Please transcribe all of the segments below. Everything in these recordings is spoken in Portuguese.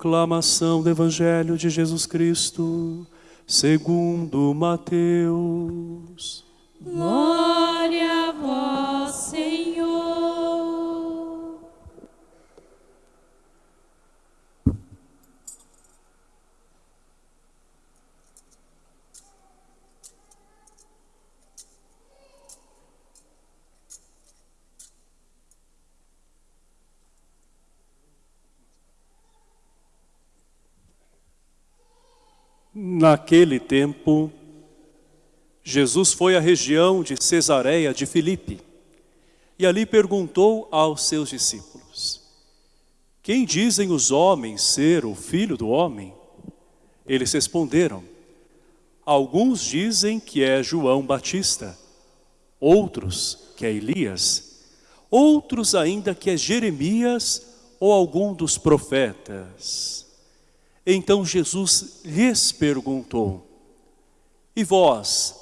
Proclamação do Evangelho de Jesus Cristo, segundo Mateus. Glória a vós, Senhor. Naquele tempo, Jesus foi à região de Cesareia de Filipe e ali perguntou aos seus discípulos, quem dizem os homens ser o filho do homem? Eles responderam, alguns dizem que é João Batista, outros que é Elias, outros ainda que é Jeremias ou algum dos profetas. Então Jesus lhes perguntou, e vós,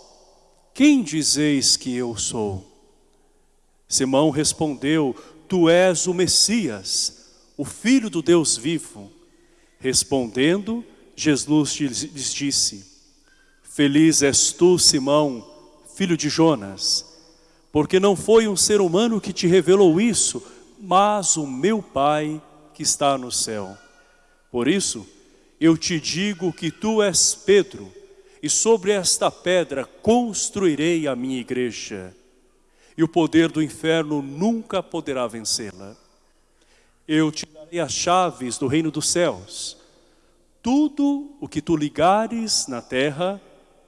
quem dizeis que eu sou? Simão respondeu, tu és o Messias, o Filho do Deus vivo. Respondendo, Jesus lhes disse, Feliz és tu, Simão, filho de Jonas, porque não foi um ser humano que te revelou isso, mas o meu Pai que está no céu. Por isso, eu te digo que tu és Pedro, e sobre esta pedra construirei a minha igreja, e o poder do inferno nunca poderá vencê-la. Eu te darei as chaves do reino dos céus. Tudo o que tu ligares na terra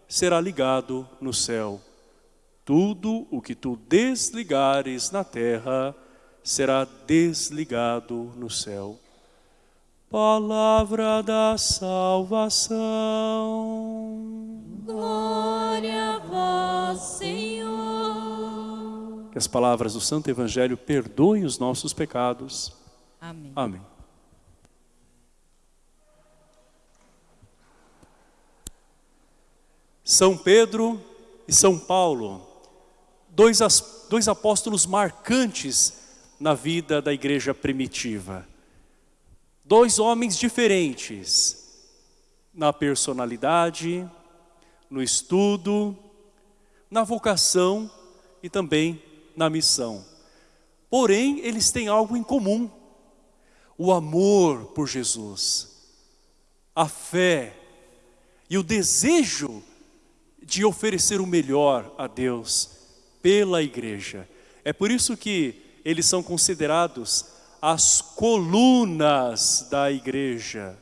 será ligado no céu. Tudo o que tu desligares na terra será desligado no céu. Palavra da salvação. Glória a vós, Senhor. Que as palavras do Santo Evangelho perdoem os nossos pecados. Amém. Amém. São Pedro e São Paulo, dois, dois apóstolos marcantes na vida da igreja primitiva. Dois homens diferentes na personalidade, no estudo, na vocação e também na missão. Porém, eles têm algo em comum. O amor por Jesus, a fé e o desejo de oferecer o melhor a Deus pela igreja. É por isso que eles são considerados as colunas da igreja.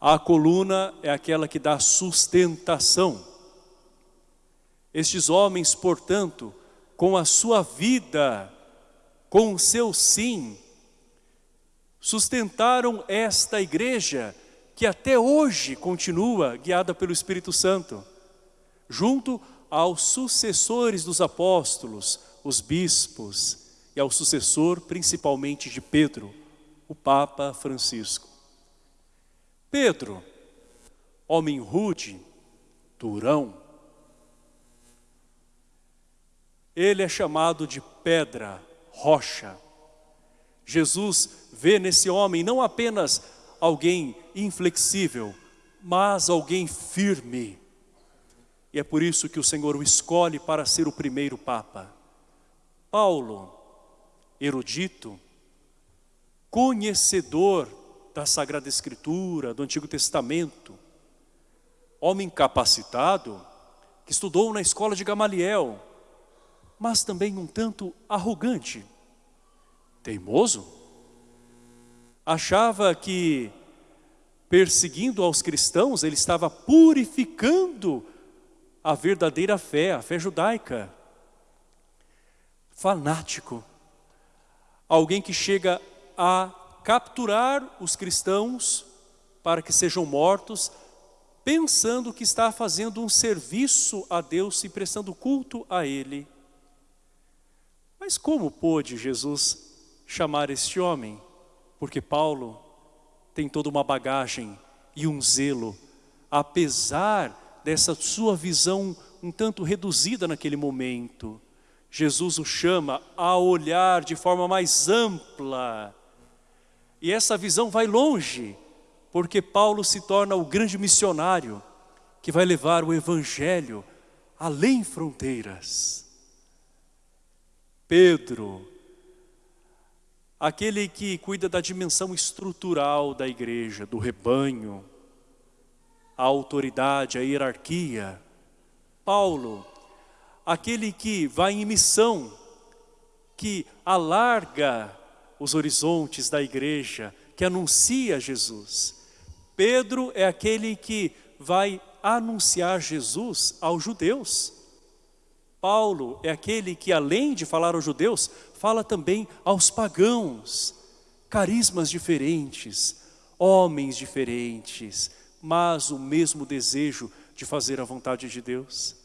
A coluna é aquela que dá sustentação. Estes homens, portanto, com a sua vida, com o seu sim, sustentaram esta igreja que até hoje continua guiada pelo Espírito Santo, junto aos sucessores dos apóstolos, os bispos, e ao sucessor principalmente de Pedro, o Papa Francisco. Pedro, homem rude, durão, ele é chamado de pedra, rocha. Jesus vê nesse homem não apenas alguém inflexível, mas alguém firme. E é por isso que o Senhor o escolhe para ser o primeiro Papa. Paulo, erudito, conhecedor da Sagrada Escritura, do Antigo Testamento, homem capacitado, que estudou na escola de Gamaliel, mas também um tanto arrogante, teimoso. Achava que perseguindo aos cristãos, ele estava purificando a verdadeira fé, a fé judaica. Fanático. Alguém que chega a capturar os cristãos para que sejam mortos, pensando que está fazendo um serviço a Deus e prestando culto a Ele. Mas como pôde Jesus chamar este homem? Porque Paulo tem toda uma bagagem e um zelo, apesar dessa sua visão um tanto reduzida naquele momento. Jesus o chama a olhar de forma mais ampla. E essa visão vai longe, porque Paulo se torna o grande missionário que vai levar o evangelho além fronteiras. Pedro, aquele que cuida da dimensão estrutural da igreja, do rebanho, a autoridade, a hierarquia. Paulo, aquele que vai em missão, que alarga os horizontes da igreja, que anuncia Jesus. Pedro é aquele que vai anunciar Jesus aos judeus. Paulo é aquele que, além de falar aos judeus, fala também aos pagãos. Carismas diferentes, homens diferentes, mas o mesmo desejo de fazer a vontade de Deus.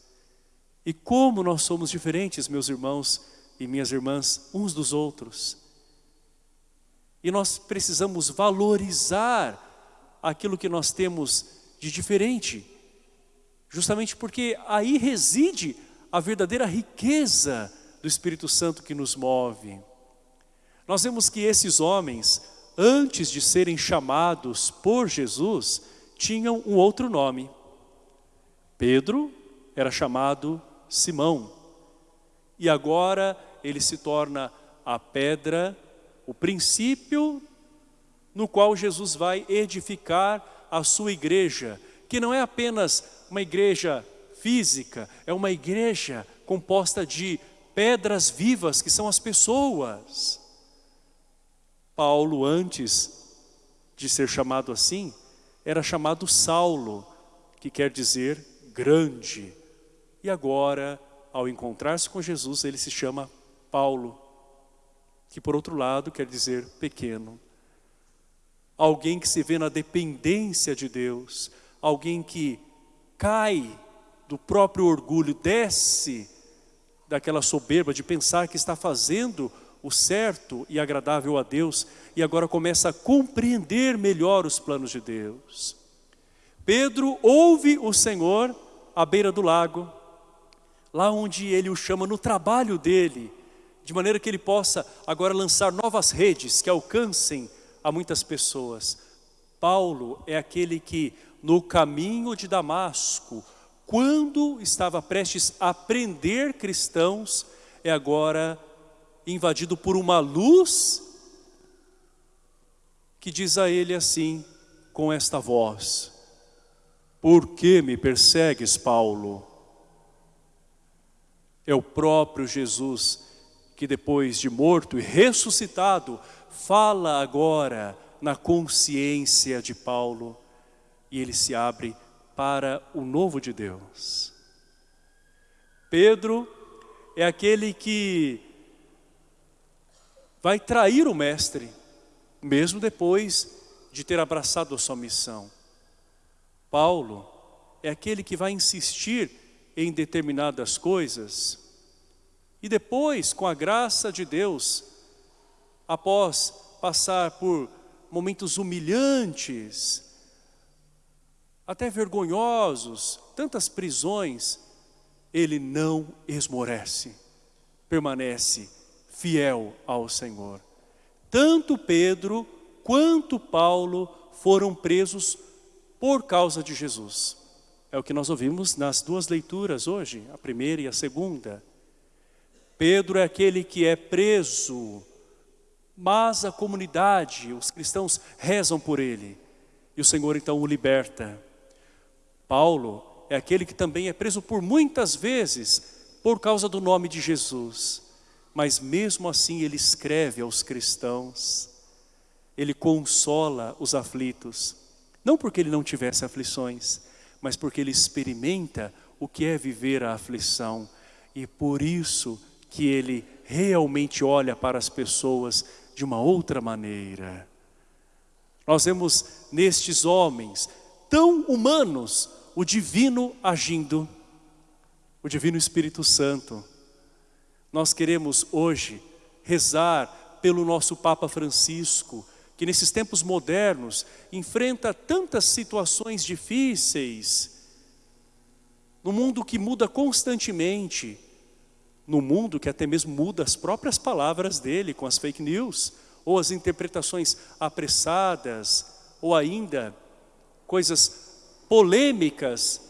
E como nós somos diferentes, meus irmãos e minhas irmãs, uns dos outros. E nós precisamos valorizar aquilo que nós temos de diferente, justamente porque aí reside a verdadeira riqueza do Espírito Santo que nos move. Nós vemos que esses homens, antes de serem chamados por Jesus, tinham um outro nome. Pedro era chamado Simão. E agora ele se torna a pedra, o princípio no qual Jesus vai edificar a sua igreja, que não é apenas uma igreja física, é uma igreja composta de pedras vivas, que são as pessoas. Paulo, antes de ser chamado assim, era chamado Saulo, que quer dizer grande. E agora, ao encontrar-se com Jesus, ele se chama Paulo, que por outro lado quer dizer pequeno. Alguém que se vê na dependência de Deus, alguém que cai do próprio orgulho, desce daquela soberba de pensar que está fazendo o certo e agradável a Deus e agora começa a compreender melhor os planos de Deus. Pedro ouve o Senhor à beira do lago, lá onde ele o chama no trabalho dele, de maneira que ele possa agora lançar novas redes que alcancem a muitas pessoas. Paulo é aquele que no caminho de Damasco quando estava prestes a prender cristãos, é agora invadido por uma luz que diz a ele assim, com esta voz, Por que me persegues, Paulo? É o próprio Jesus que depois de morto e ressuscitado, fala agora na consciência de Paulo e ele se abre para o novo de Deus. Pedro é aquele que vai trair o mestre, mesmo depois de ter abraçado a sua missão. Paulo é aquele que vai insistir em determinadas coisas e depois, com a graça de Deus, após passar por momentos humilhantes, até vergonhosos, tantas prisões, ele não esmorece, permanece fiel ao Senhor. Tanto Pedro quanto Paulo foram presos por causa de Jesus. É o que nós ouvimos nas duas leituras hoje, a primeira e a segunda. Pedro é aquele que é preso, mas a comunidade, os cristãos rezam por ele. E o Senhor então o liberta. Paulo é aquele que também é preso por muitas vezes por causa do nome de Jesus. Mas mesmo assim ele escreve aos cristãos, ele consola os aflitos. Não porque ele não tivesse aflições, mas porque ele experimenta o que é viver a aflição. E por isso que ele realmente olha para as pessoas de uma outra maneira. Nós vemos nestes homens tão humanos o divino agindo, o divino Espírito Santo. Nós queremos hoje rezar pelo nosso Papa Francisco, que nesses tempos modernos enfrenta tantas situações difíceis, no mundo que muda constantemente, no mundo que até mesmo muda as próprias palavras dele com as fake news, ou as interpretações apressadas, ou ainda coisas polêmicas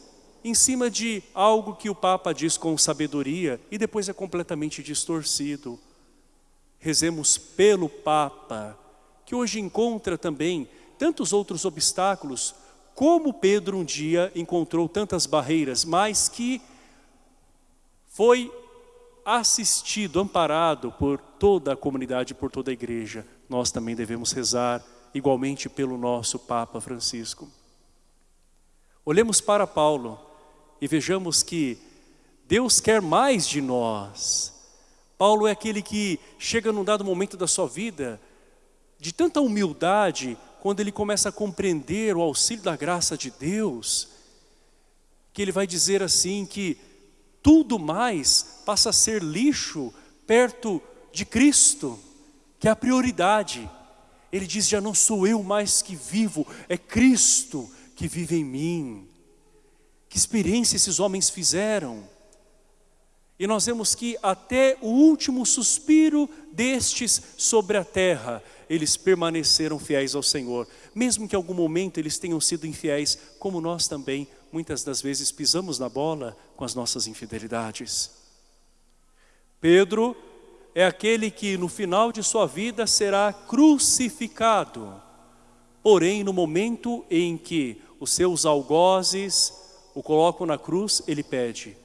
em cima de algo que o Papa diz com sabedoria e depois é completamente distorcido. Rezemos pelo Papa, que hoje encontra também tantos outros obstáculos, como Pedro um dia encontrou tantas barreiras, mas que foi assistido, amparado por toda a comunidade, por toda a igreja. Nós também devemos rezar igualmente pelo nosso Papa Francisco. Olhemos para Paulo e vejamos que Deus quer mais de nós. Paulo é aquele que chega num dado momento da sua vida, de tanta humildade, quando ele começa a compreender o auxílio da graça de Deus, que ele vai dizer assim que tudo mais passa a ser lixo perto de Cristo, que é a prioridade. Ele diz, já não sou eu mais que vivo, é Cristo que vive em mim. Que experiência esses homens fizeram. E nós vemos que até o último suspiro destes sobre a terra, eles permaneceram fiéis ao Senhor. Mesmo que em algum momento eles tenham sido infiéis, como nós também muitas das vezes pisamos na bola com as nossas infidelidades. Pedro é aquele que no final de sua vida será crucificado. Porém, no momento em que os seus algozes o colocam na cruz, ele pede,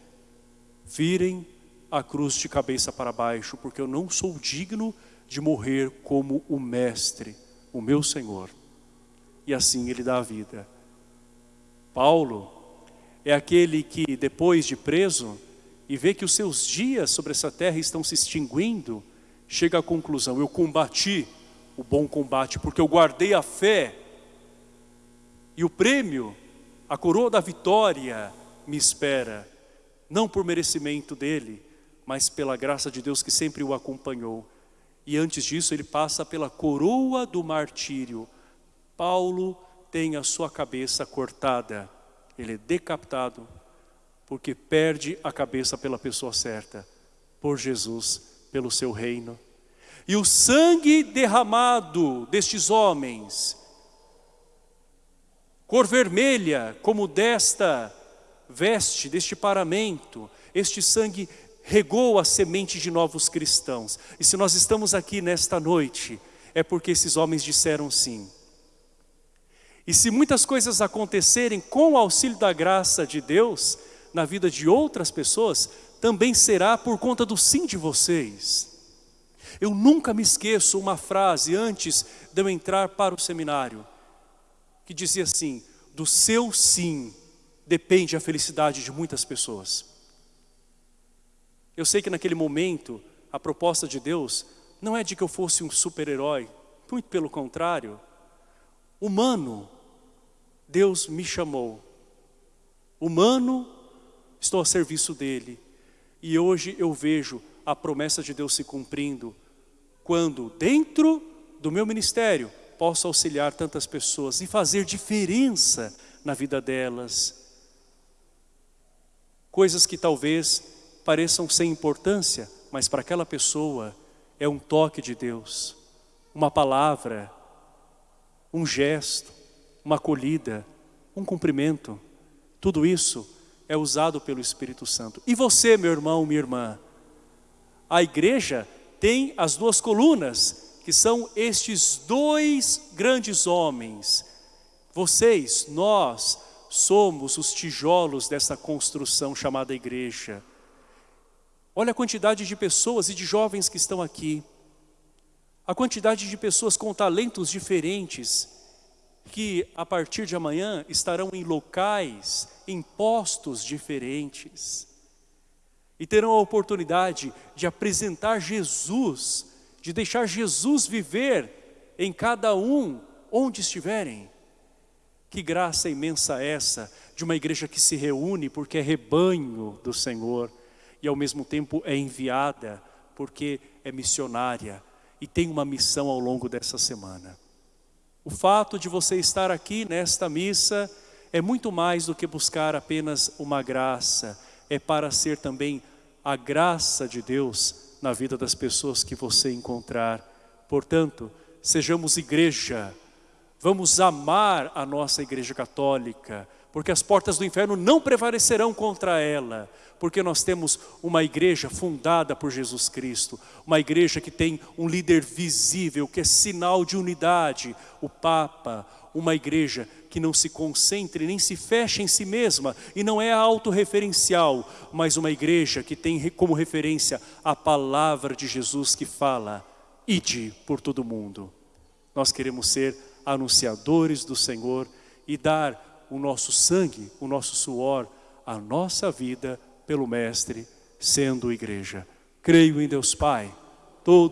virem a cruz de cabeça para baixo, porque eu não sou digno de morrer como o Mestre, o meu Senhor. E assim ele dá a vida. Paulo é aquele que depois de preso e vê que os seus dias sobre essa terra estão se extinguindo, chega à conclusão, eu combati o bom combate porque eu guardei a fé e o prêmio, a coroa da vitória me espera, não por merecimento dele, mas pela graça de Deus que sempre o acompanhou. E antes disso ele passa pela coroa do martírio. Paulo tem a sua cabeça cortada, ele é decapitado, porque perde a cabeça pela pessoa certa, por Jesus, pelo seu reino. E o sangue derramado destes homens, cor vermelha como desta veste, deste paramento, este sangue regou a semente de novos cristãos. E se nós estamos aqui nesta noite, é porque esses homens disseram sim. E se muitas coisas acontecerem com o auxílio da graça de Deus na vida de outras pessoas, também será por conta do sim de vocês. Eu nunca me esqueço uma frase antes de eu entrar para o seminário, que dizia assim, do seu sim depende a felicidade de muitas pessoas. Eu sei que naquele momento, a proposta de Deus não é de que eu fosse um super-herói, muito pelo contrário, humano, Deus me chamou. Humano, estou a serviço dEle. E hoje eu vejo a promessa de Deus se cumprindo, quando dentro do meu ministério posso auxiliar tantas pessoas e fazer diferença na vida delas. Coisas que talvez pareçam sem importância, mas para aquela pessoa é um toque de Deus, uma palavra, um gesto, uma acolhida, um cumprimento. Tudo isso é usado pelo Espírito Santo. E você, meu irmão, minha irmã, a igreja tem as duas colunas, que são estes dois grandes homens. Vocês, nós, somos os tijolos dessa construção chamada igreja. Olha a quantidade de pessoas e de jovens que estão aqui. A quantidade de pessoas com talentos diferentes, que a partir de amanhã estarão em locais, em postos diferentes. E terão a oportunidade de apresentar Jesus, de deixar Jesus viver em cada um, onde estiverem. Que graça imensa essa de uma igreja que se reúne porque é rebanho do Senhor e ao mesmo tempo é enviada porque é missionária e tem uma missão ao longo dessa semana. O fato de você estar aqui nesta missa é muito mais do que buscar apenas uma graça, é para ser também a graça de Deus na vida das pessoas que você encontrar. Portanto, sejamos igreja, Vamos amar a nossa igreja católica, porque as portas do inferno não prevalecerão contra ela, porque nós temos uma igreja fundada por Jesus Cristo, uma igreja que tem um líder visível, que é sinal de unidade, o Papa, uma igreja que não se concentre nem se fecha em si mesma e não é autorreferencial, mas uma igreja que tem como referência a palavra de Jesus que fala, ide por todo mundo. Nós queremos ser anunciadores do Senhor e dar o nosso sangue, o nosso suor, a nossa vida pelo Mestre, sendo igreja. Creio em Deus Pai, todo